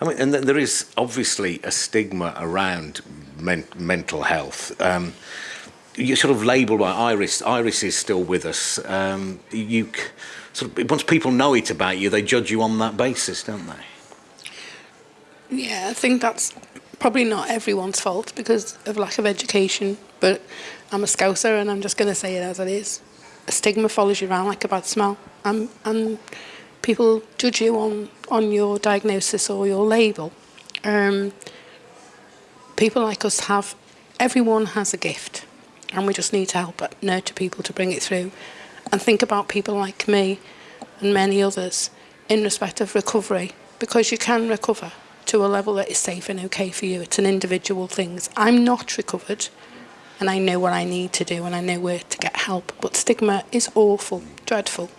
I mean, and th- there is obviously a stigma around men- mental health. Um, you're sort of labelled by Iris. Iris is still with us. Um, you sort of once people know it about you, they judge you on that basis, don't they? Yeah, I think that's probably not everyone's fault because of lack of education, but I'm a scouser and I'm just going to say it as it is. A stigma follows you around like a bad smell, and, and people judge you on, on your diagnosis or your label. Um, people like us have, everyone has a gift, and we just need to help nurture people to bring it through. And think about people like me and many others in respect of recovery, because you can recover to a level that is safe and okay for you. It's an individual thing. I'm not recovered and I know what I need to do and I know where to get help. But stigma is awful, dreadful.